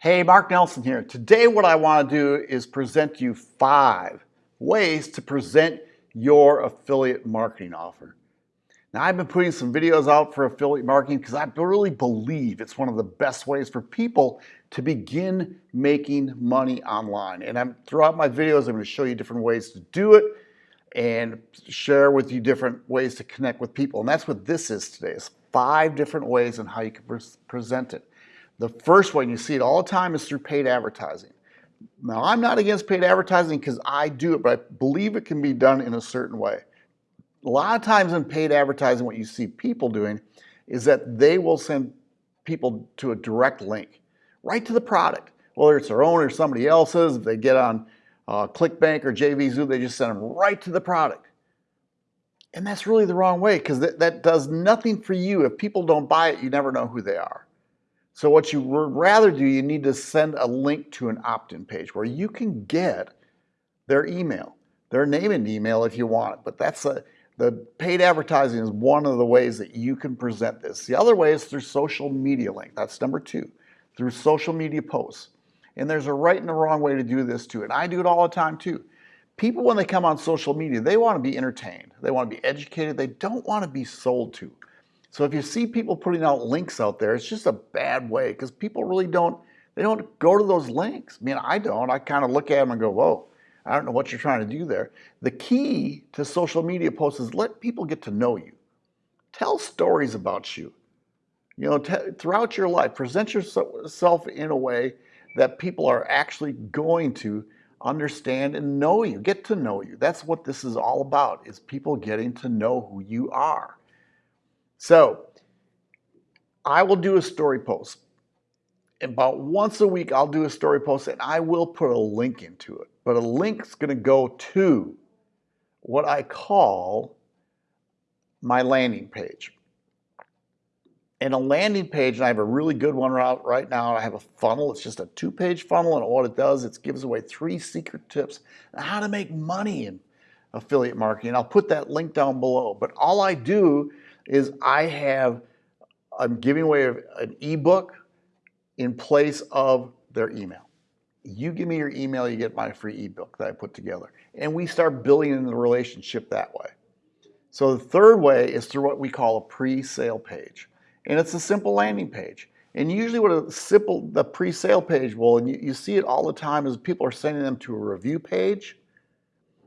Hey, Mark Nelson here. Today what I want to do is present you five ways to present your affiliate marketing offer. Now I've been putting some videos out for affiliate marketing because I really believe it's one of the best ways for people to begin making money online. And I'm throughout my videos, I'm going to show you different ways to do it and share with you different ways to connect with people. And that's what this is today, is five different ways and how you can pre present it. The first way, you see it all the time, is through paid advertising. Now, I'm not against paid advertising because I do it, but I believe it can be done in a certain way. A lot of times in paid advertising, what you see people doing is that they will send people to a direct link right to the product, whether it's their own or somebody else's. If they get on uh, ClickBank or JVZoo, they just send them right to the product. And that's really the wrong way because that, that does nothing for you. If people don't buy it, you never know who they are. So what you would rather do, you need to send a link to an opt-in page where you can get their email, their name and email if you want it. But that's a, the paid advertising is one of the ways that you can present this. The other way is through social media link. That's number two, through social media posts. And there's a right and a wrong way to do this too. And I do it all the time too. People, when they come on social media, they want to be entertained. They want to be educated. They don't want to be sold to. So if you see people putting out links out there, it's just a bad way because people really don't, they don't go to those links. I mean, I don't. I kind of look at them and go, whoa, I don't know what you're trying to do there. The key to social media posts is let people get to know you. Tell stories about you. You know, throughout your life, present yourself in a way that people are actually going to understand and know you, get to know you. That's what this is all about, is people getting to know who you are. So I will do a story post. About once a week, I'll do a story post and I will put a link into it. But a link's going to go to what I call my landing page. And a landing page, and I have a really good one out right now. I have a funnel. It's just a two-page funnel, and what it does, it gives away three secret tips on how to make money in affiliate marketing. I'll put that link down below. But all I do is I have, I'm giving away an ebook in place of their email. You give me your email, you get my free ebook that I put together. And we start building the relationship that way. So the third way is through what we call a pre-sale page. And it's a simple landing page. And usually what a simple, the pre-sale page will, and you, you see it all the time, is people are sending them to a review page,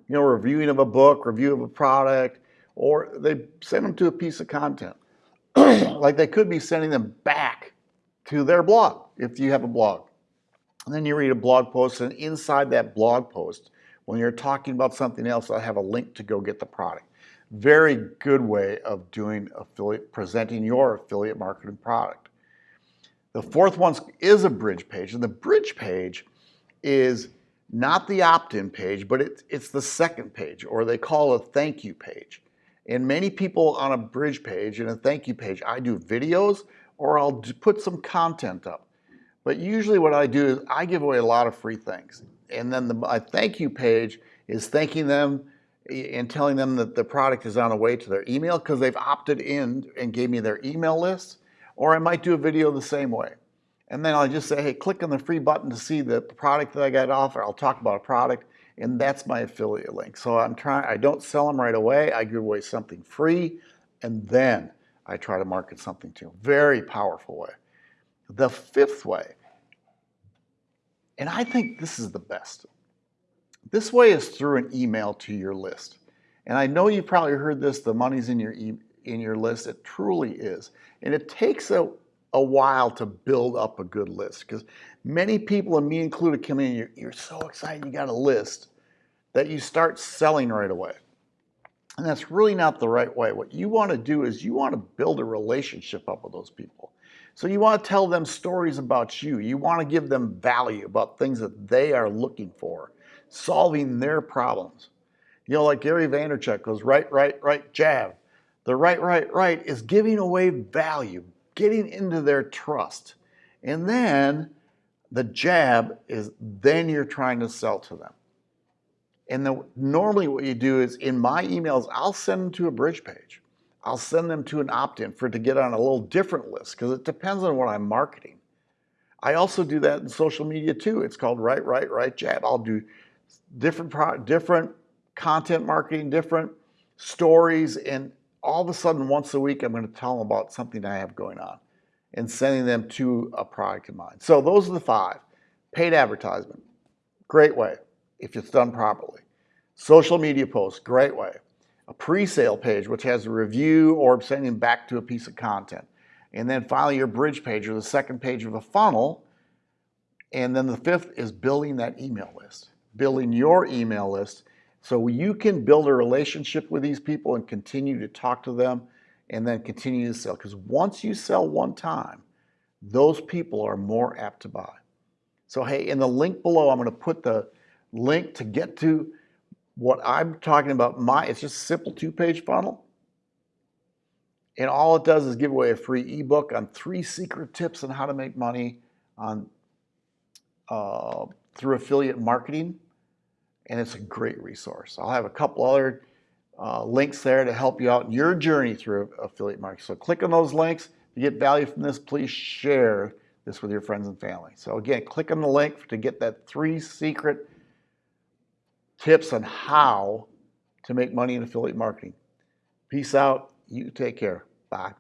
you know, reviewing of a book, review of a product, or they send them to a piece of content. like they could be sending them back to their blog if you have a blog. And then you read a blog post, and inside that blog post, when you're talking about something else, I have a link to go get the product. Very good way of doing affiliate, presenting your affiliate marketing product. The fourth one is a bridge page, and the bridge page is not the opt-in page, but it, it's the second page, or they call a thank you page. And many people on a bridge page and a thank you page, I do videos or I'll put some content up. But usually what I do is I give away a lot of free things. And then the, my thank you page is thanking them eh, and telling them that the product is on the way to their email because they've opted in and gave me their email list. Or I might do a video the same way. And then I'll just say, hey, click on the free button to see the product that I got offer. I'll talk about a product and that's my affiliate link. So I'm trying, I don't sell them right away. I give away something free and then I try to market something to them. Very powerful way. The fifth way, and I think this is the best. This way is through an email to your list. And I know you've probably heard this, the money's in your, e in your list. It truly is. And it takes a, a while to build up a good list because many people, and me included, come in, you're, you're so excited you got a list that you start selling right away. And that's really not the right way. What you want to do is you want to build a relationship up with those people. So you want to tell them stories about you. You want to give them value about things that they are looking for, solving their problems. You know, like Gary Vaynerchuk goes, right, right, right, jab. The right, right, right is giving away value, getting into their trust. And then the jab is then you're trying to sell to them. And the, normally what you do is in my emails, I'll send them to a bridge page. I'll send them to an opt-in for to get on a little different list because it depends on what I'm marketing. I also do that in social media too. It's called Right, Right, Right Jab. I'll do different different content marketing, different stories, and all of a sudden, once a week, I'm going to tell them about something I have going on and sending them to a product of mine. So those are the five. Paid advertisement, great way if it's done properly. Social media posts, great way. A pre-sale page, which has a review or sending back to a piece of content. And then finally your bridge page or the second page of a funnel. And then the fifth is building that email list, building your email list so you can build a relationship with these people and continue to talk to them and then continue to sell. Because once you sell one time, those people are more apt to buy. So, hey, in the link below, I'm going to put the link to get to what I'm talking about. My It's just a simple two page funnel. And all it does is give away a free ebook on three secret tips on how to make money on uh, through affiliate marketing and it's a great resource. I'll have a couple other uh, links there to help you out in your journey through affiliate marketing. So click on those links. If you get value from this, please share this with your friends and family. So again, click on the link to get that three secret tips on how to make money in affiliate marketing. Peace out. You take care. Bye.